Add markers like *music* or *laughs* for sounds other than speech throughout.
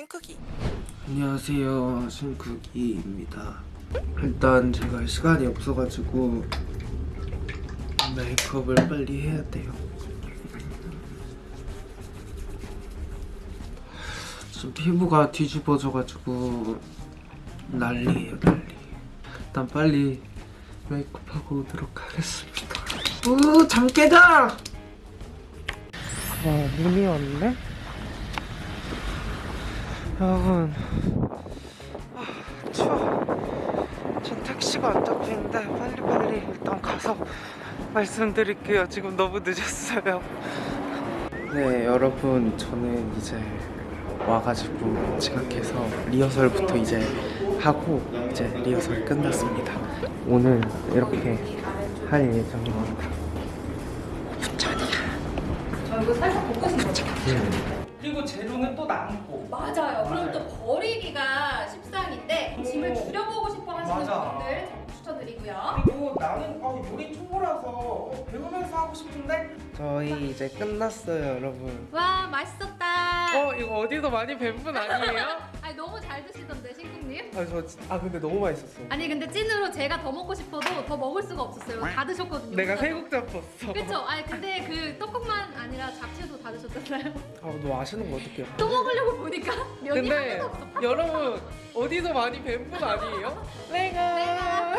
신크기. 안녕하세요. 신쿡이입니다. 일단 제가 시간이 없어가지고 메이크업을 빨리 해야 돼요. 지금 피부가 뒤집어져가지고 난리예요 난리. 일단 빨리 메이크업하고 오도록 하겠습니다. 오 잠깨다! 어 눈이 왔네 여러분. 아, 추워. 전 택시가 안 잡히는데 빨리빨리 일단 가서 말씀드릴게요. 지금 너무 늦었어요. 네 여러분. 저는 이제 와가지고 지각해서 리허설부터 이제 하고 이제 리허설 끝났습니다. 오늘 이렇게 할 예정입니다. 저 이거 살짝 볶고 싶어요. 그리고 재료는 또 남고 맞아요. 그럼 맞아요. 또 버리기가 십상인데 짐을 줄여보고 싶어 하시는 맞아. 분들 추천드리고요. 그리고 나는 어, 요리 초보라서 어, 배우면서 하고 싶은데 저희 이제 끝났어요 여러분 와 맛있었다. 어 이거 어디서 많이 뵌 분 아니에요? 아, 저, 아 근데 너무 맛있었어 아니 근데 찐으로 제가 더 먹고 싶어도 더 먹을 수가 없었어요. 다 드셨거든요. 내가. 세국 잡혔어 그쵸? 아니 근데 그 떡국만 아니라 잡채도 다 드셨잖아요. 아너 아시는 거 어떡해요 또 먹으려고 보니까 면이 근데 하나도 없어. 여러분 어디서 많이 뵌 분 아니에요? 내가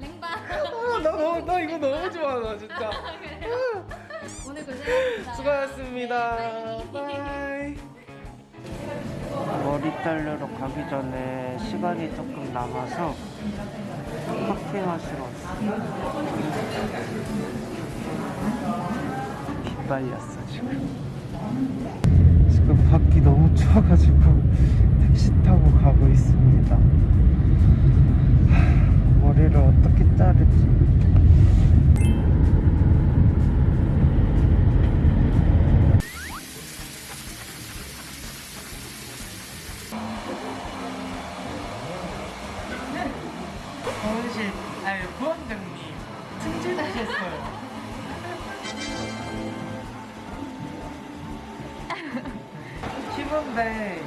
랭바. *laughs* 아, 나, 너, 나 이거 너무 좋아 나 진짜 *laughs* 오늘 고생하셨습니다. 수고하셨습니다 네, 머리 자르러 가기 전에 시간이 조금 남아서 커피 마시러 왔어요 빗발렸어 지금. 지금 밖이 너무 추워가지고 택시 타고 가고 있습니다. 하, 머리를 어떻게 자르지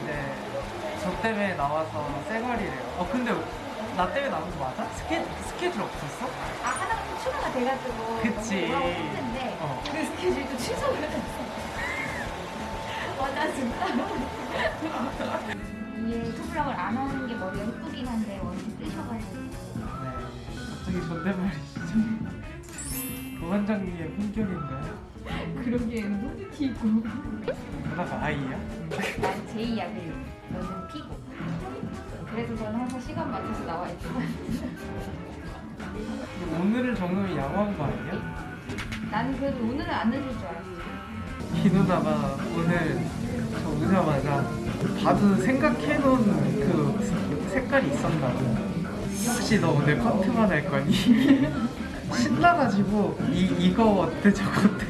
팀인데 이제 저 때문에 나와서 쌩얼이래요. 어 근데 나 때문에 나온 거 맞아? 스케 스케줄 없었어? 아 하나 추가가 돼가지고 그치. 너무 뭐라고 했는데 어. 그 스케줄도 취소를 했어. 맞아 진짜. *laughs* 이게 투블럭을 안 하는 게 머리가 예쁘긴 한데 원래 뜨셔가지고 네. 갑자기 존댓말이시죠? 부원장님의 *laughs* 품격인가요? 그러기에는 후드 튀고. 누나가 아이야? 난 제이약을 너는 피고 그래서 저는 항상 시간 맞춰서 나와 있고 오늘을 정말 양호한 거 아니야? 나는 그래도 오늘은 안 늦을 줄 알았지 이 누나가 오늘 저 오자마자 봐도 생각해놓은 그 색깔이 있었나고. 혹시 너 오늘 커트만 할 거니? *laughs* 신나가지고 이, 이거 어때? 저거 어때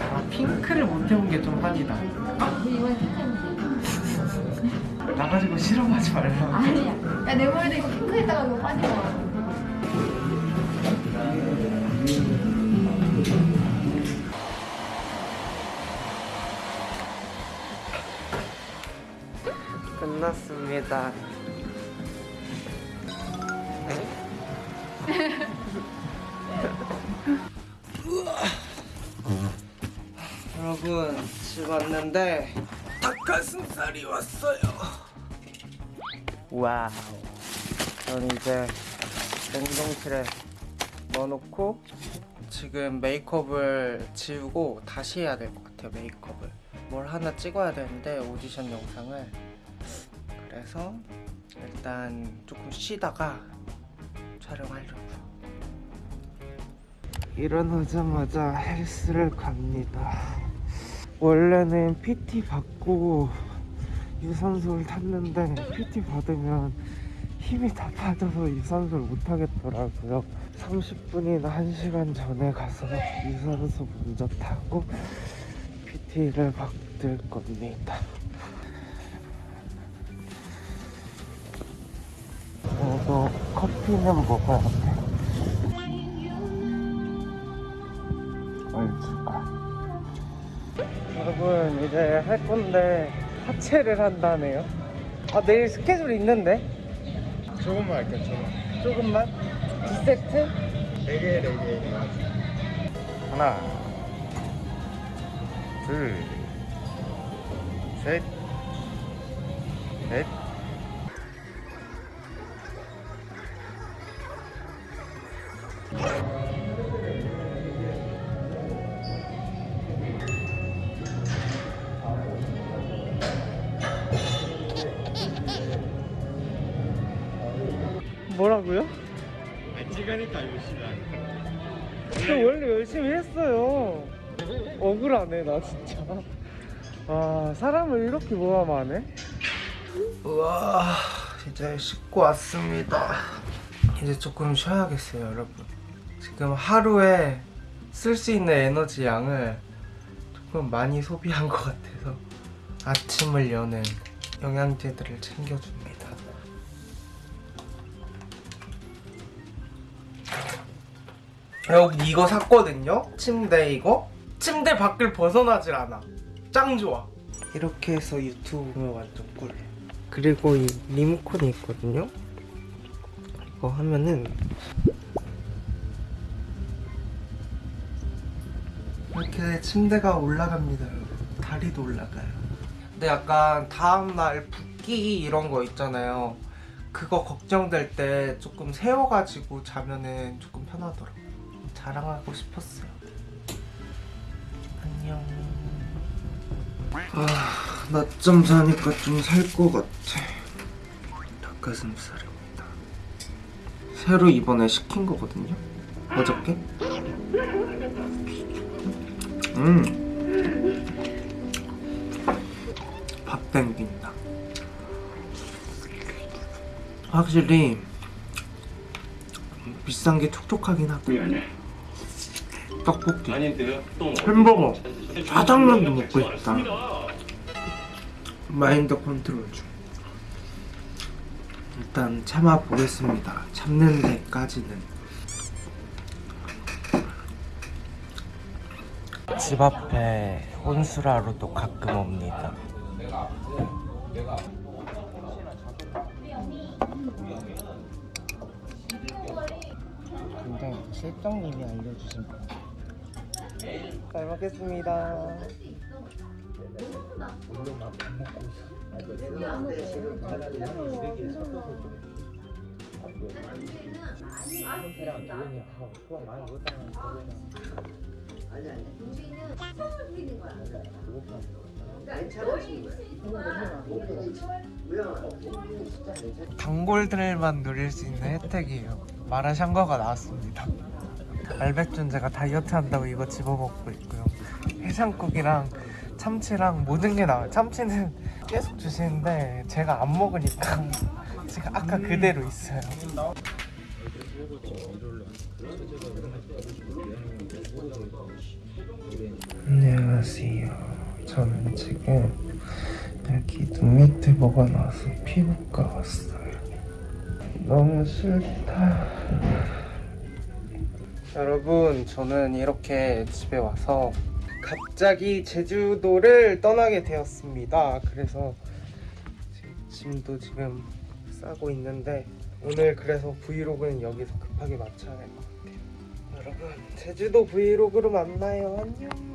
아 핑크를 못 해본 게좀 한이다. 그 이번에 핑크인지 나가지고 실험하지 말라고. 아니야. 야내 머리도 이거 핑크 했다가 이거 빠진 거야 끝났습니다 여러분 집 왔는데 닭가슴살이 왔어요. Wow. 전 이제 냉동실에 넣어놓고 지금 메이크업을 지우고 다시 해야 될 것 같아요 메이크업을. 뭘 하나 찍어야 되는데 오디션 영상을. 그래서 일단 조금 쉬다가 촬영하려고요 일어나자마자 헬스를 갑니다 원래는 PT 받고 유산소를 탔는데 PT 받으면 힘이 다 빠져서 유산소를 못 하겠더라고요. 30분이나 1시간 전에 가서 유산소 먼저 타고 PT를 받을 겁니다. 그래도 커피는 먹어야 돼 여러분 이제 할 건데 하체를 한다네요. 아 내일 스케줄 있는데? 조금만 할게요 조금 조금만? 두 세트? 네개 네개 하나 둘셋넷 열심히 했어요. 억울하네 나 진짜. 아 사람을 이렇게 모함하네. 우와 이제 씻고 왔습니다. 이제 조금 쉬어야겠어요 여러분. 지금 하루에 쓸 수 있는 에너지 양을 조금 많이 소비한 것 같아서 아침을 여는 영양제들을 챙겨줍니다. 여러분 이거 샀거든요? 침대 이거? 침대 밖을 벗어나질 않아. 짱 좋아. 이렇게 해서 유튜브 완전 꿀 그리고 이 리모컨이 있거든요? 이거 하면은 이렇게 침대가 올라갑니다 다리도 올라가요. 근데 약간 다음날 붓기 이런 거 있잖아요. 그거 걱정될 때 조금 세워가지고 자면은 조금 편하더라고요 자랑하고 싶었어요. 안녕. 아, 낮잠 자니까 좀 살 것 같아. 닭가슴살입니다. 새로 이번에 시킨 거거든요. 어저께. 음. 밥 땡긴다. 확실히 비싼 게 촉촉하긴 하고. 떡볶이, 햄버거, 짜장면도 먹고 싶다. 마인드 컨트롤 중. 일단 참아 보겠습니다. 참는 데까지는. 집 앞에 혼수라로도 가끔 옵니다. 근데 실장님이 알려주신 거. 잘 먹겠습니다. 단골들만 누릴 수 있는 혜택이에요. 마라샹궈가 나왔습니다. 알백준 제가 다이어트 한다고 이거 집어먹고 있고요. 해장국이랑 참치랑 모든 게 나와요. 참치는 계속 주시는데 제가 안 먹으니까 지금 아까 그대로 있어요. 안녕하세요. 저는 지금 여기 눈 밑에 뭐가 나와서 피부과 왔어요. 너무 싫다. 여러분, 저는 이렇게 집에 와서 갑자기 제주도를 떠나게 되었습니다. 그래서 짐도 지금 싸고 있는데 오늘 그래서 브이로그는 여기서 급하게 마쳐야 될것 같아요. 여러분, 제주도 브이로그로 만나요. 안녕.